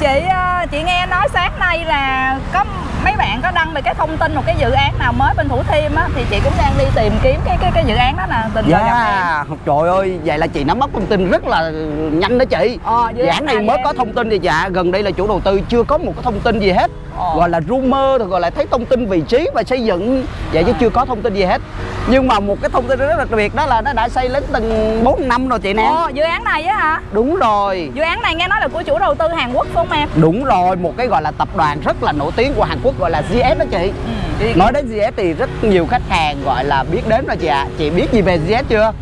chị ờ, chị nghe nói sáng nay là có mấy bạn có đăng về cái thông tin một cái dự án nào mới bên Thủ Thiêm á thì chị cũng đang đi tìm kiếm cái cái cái dự án đó nè tình cờ gặp em. Dạ, trời ơi, vậy là chị nắm bắt thông tin rất là nhanh đó chị Ờ, dự án này mới em- có thông tin gì dạ, gần đây là chủ đầu tư chưa có một cái thông tin gì hết Ờ. Gọi là rumor, rồi gọi là thấy thông tin vị trí và xây dựng Vậy chứ À. chưa có thông tin gì hết Nhưng mà một cái thông tin rất là đặc biệt đó là nó đã xây lên từng 4 năm rồi chị nè Ồ, dự án này á hả? Đúng rồi Dự án này nghe nói là của chủ đầu tư Hàn Quốc phải không em? Đúng rồi, một cái gọi là tập đoàn rất là nổi tiếng của Hàn Quốc gọi là GS đó chị Ừ, Nói đến GS thì rất nhiều khách hàng gọi là biết đến rồi chị ạ Chị biết gì về GS chưa?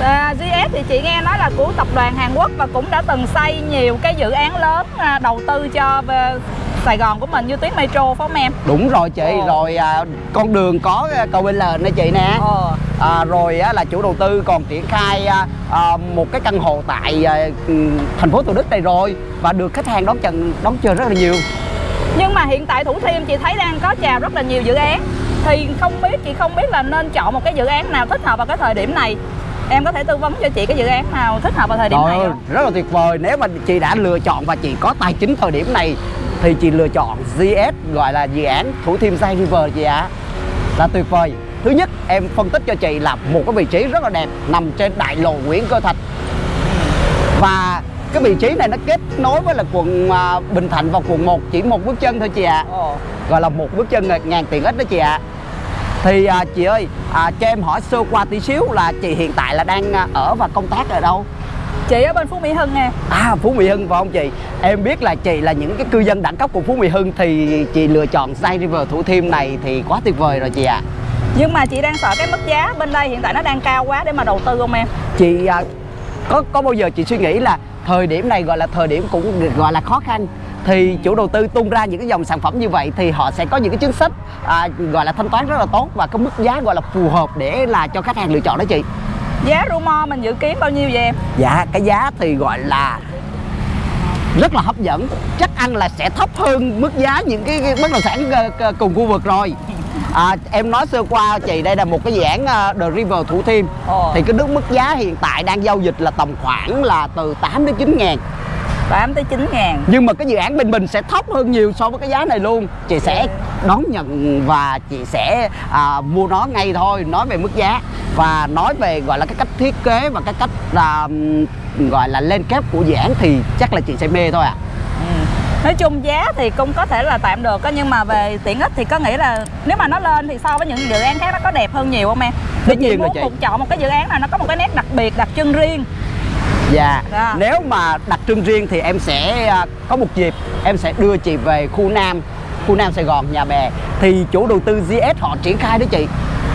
À, GS thì chị nghe nói là của tập đoàn Hàn Quốc và cũng đã từng xây nhiều cái dự án lớn à, đầu tư cho về Sài Gòn của mình như tuyến metro phải không em? Đúng rồi chị, Ồ. rồi à, con đường có à, cầu bên lền nè chị nè Ờ. à, Rồi á, là chủ đầu tư còn triển khai à, à, một cái căn hộ tại à, thành phố Thủ Đức này rồi Và được khách hàng đón chờ, đón chờ rất là nhiều Nhưng mà hiện tại Thủ Thiêm chị thấy đang có chào rất là nhiều dự án. Thì không biết, chị không biết là nên chọn một cái dự án nào thích hợp vào cái thời điểm này. Em có thể tư vấn cho chị cái dự án nào thích hợp vào thời điểm Trời này không? rất là tuyệt vời. Nếu mà chị đã lựa chọn và chị có tài chính thời điểm này Thì chị lựa chọn GS gọi là dự án Thủ Thiêm Sai River chị ạ. Là tuyệt vời. Thứ nhất em phân tích cho chị là một cái vị trí rất là đẹp Nằm trên đại lộ Nguyễn Cơ Thạch. Và cái vị trí này nó kết nối với là quận à, Bình Thạnh và quận 1 chỉ một bước chân thôi chị ạ Ồ. Gọi là một bước chân ngàn tiện ích đó chị ạ Thì à, chị ơi à, cho em hỏi sơ qua tí xíu là chị hiện tại là đang à, ở và công tác ở đâu? Chị ở bên Phú Mỹ Hưng nè À Phú Mỹ Hưng phải không chị? Em biết là chị là những cái cư dân đẳng cấp của Phú Mỹ Hưng thì chị lựa chọn Sai River Thủ Thiêm này thì quá tuyệt vời rồi chị ạ. Nhưng mà chị đang sợ cái mức giá bên đây hiện tại nó đang cao quá để mà đầu tư không em? Chị à, có có bao giờ chị suy nghĩ là thời điểm này gọi là thời điểm cũng gọi là khó khăn thì chủ đầu tư tung ra những cái dòng sản phẩm như vậy thì họ sẽ có những cái chính sách à, gọi là thanh toán rất là tốt và cái mức giá gọi là phù hợp để là cho khách hàng lựa chọn đó chị. Giá rumor mình dự kiến bao nhiêu vậy em? Dạ cái giá thì gọi là rất là hấp dẫn chắc ăn là sẽ thấp hơn mức giá những cái, cái bất động sản ờ, ờ, cùng khu vực rồi à, em nói sơ qua chị đây là một cái dự án ờ, The River Thủ Thiêm. Ồ. thì cái nước mức giá hiện tại đang giao dịch là tầm khoảng là từ 8 đến 9 ngàn. 8 tới 9 ngàn. Nhưng mà cái dự án bên mình sẽ thấp hơn nhiều so với cái giá này luôn. Chị sẽ đón nhận và chị sẽ à, mua nó ngay thôi nói về mức giá. Và nói về gọi là cái cách thiết kế và cái cách à, gọi là lên kép của dự án thì chắc là chị sẽ mê thôi ạ Nói chung giá thì cũng có thể là tạm được á Nhưng mà về tiện ích thì có nghĩ là Nếu mà nó lên thì so với những dự án khác nó có đẹp hơn nhiều không em? Tất nhiên muốn chị. một chọn một cái dự án nào nó có một cái nét đặc biệt, đặc trưng riêng Dạ Dạ. Nếu mà đặc trưng riêng thì em sẽ à, có một dịp Em sẽ đưa chị về khu Nam Khu Nam Sài Gòn, nhà bè Thì chủ đầu tư GS họ triển khai đó chị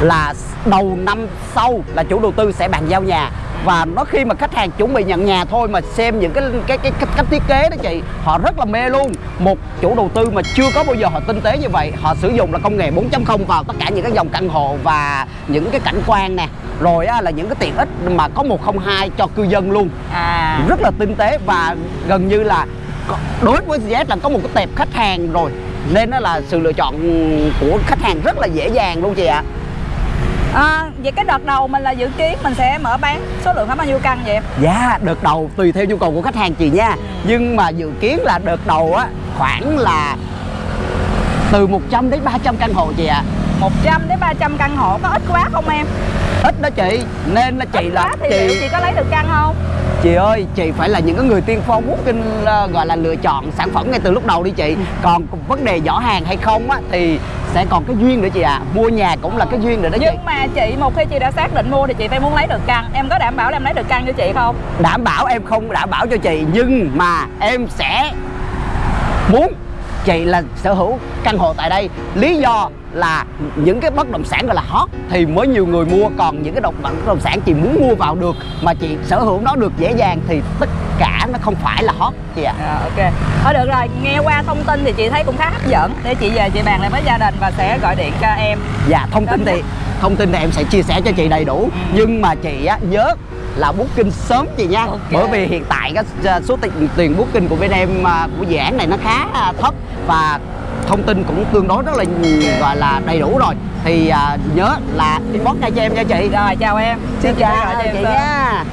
Là đầu năm sau là chủ đầu tư sẽ bàn giao nhà và nó khi mà khách hàng chuẩn bị nhận nhà thôi mà xem những cái cái cái cách, cách thiết kế đó chị họ rất là mê luôn. Một chủ đầu tư mà chưa có bao giờ họ tinh tế như vậy họ sử dụng là công nghệ 4.0 vào tất cả những cái dòng căn hộ và những cái cảnh quan nè. Rồi á, là những cái tiện ích mà có 102 cho cư dân luôn. À. Rất là tinh tế và gần như là đối với GS là có một cái tệp khách hàng rồi. Nên đó là sự lựa chọn của khách hàng rất là dễ dàng luôn chị ạ. À, vậy cái đợt đầu mình là dự kiến mình sẽ mở bán số lượng khoảng bao nhiêu căn vậy em? Dạ đợt đầu tùy theo nhu cầu của khách hàng chị nha nhưng mà dự kiến là đợt đầu á khoảng là từ 100 đến 300 căn hộ chị ạ 100 đến 300 căn hộ có ít quá không em? ít đó chị nên là chị ít là chị chị có lấy được căn không? Chị ơi chị phải là những cái người tiên phong booking uh, gọi là lựa chọn sản phẩm ngay từ lúc đầu đi chị. Còn vấn đề giỏ hàng hay không á thì sẽ còn cái duyên nữa chị ạ. Mua nhà cũng là cái duyên nữa đó chị. Nhưng mà chị một khi chị đã xác định mua thì chị phải muốn lấy được căn. Em có đảm bảo là em lấy được căn cho chị không? đảm bảo em không đảm bảo cho chị nhưng mà em sẽ muốn chị là sở hữu căn hộ tại đây. Lý do là những cái bất động sản gọi là hot thì mới nhiều người mua. Còn những cái động bất động sản chị muốn mua vào được mà chị sở hữu nó được dễ dàng thì tất cả nó không phải là hot chị ạ. À, ok. Thôi được rồi, nghe qua thông tin thì chị thấy cũng khá hấp dẫn. Để chị về chị bàn lại với gia đình và sẽ gọi điện cho em. Dạ thông tin thì thông tin thì em sẽ chia sẻ cho chị đầy đủ. Nhưng mà chị á nhớ là booking sớm chị nha. Ok. bởi vì hiện tại cái à, số tiền tiền booking của bên em à, của dự án này nó khá à, thấp và thông tin cũng tương đối rất là gọi là đầy đủ rồi. Thì nhớ là inbox ngay cho em nha chị. Rồi chào em. Xin phải chào em chị nha